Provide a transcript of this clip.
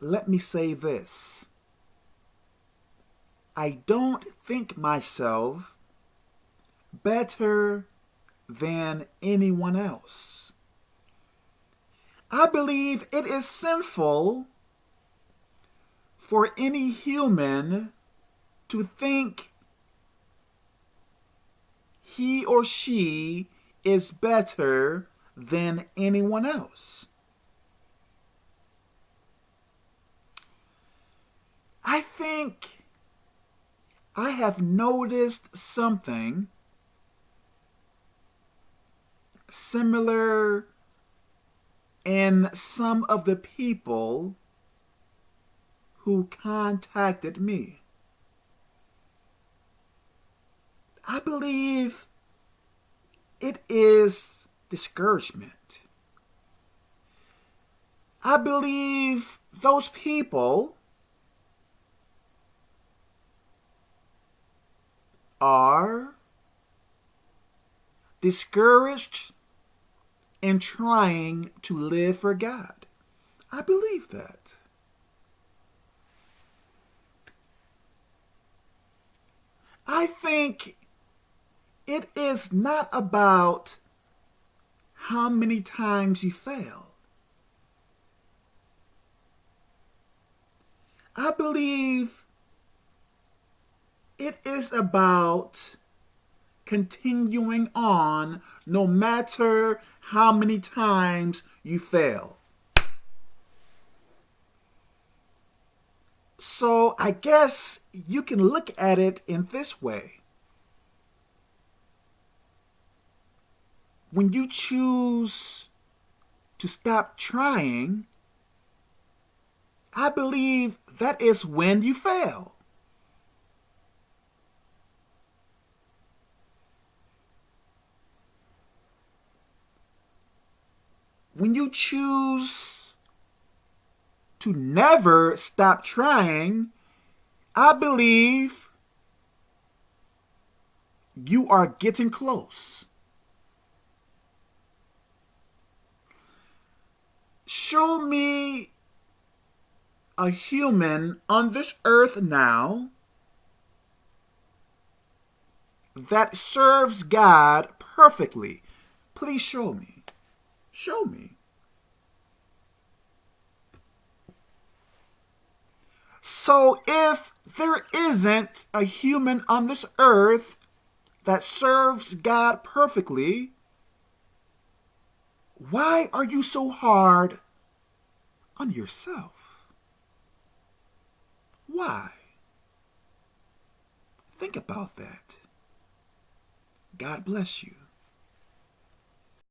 let me say this. I don't think myself better than anyone else. I believe it is sinful for any human to think he or she is better than anyone else. I think I have noticed something similar in some of the people who contacted me. I believe it is discouragement. I believe those people are discouraged in trying to live for God. I believe that. I think it is not about how many times you fail. I believe it is about continuing on no matter how many times you fail. So I guess you can look at it in this way. When you choose to stop trying, I believe that is when you fail. When you choose to never stop trying, I believe you are getting close. Show me a human on this earth now that serves God perfectly. Please show me. Show me. So if there isn't a human on this earth that serves God perfectly, why are you so hard on yourself? Why? Think about that. God bless you.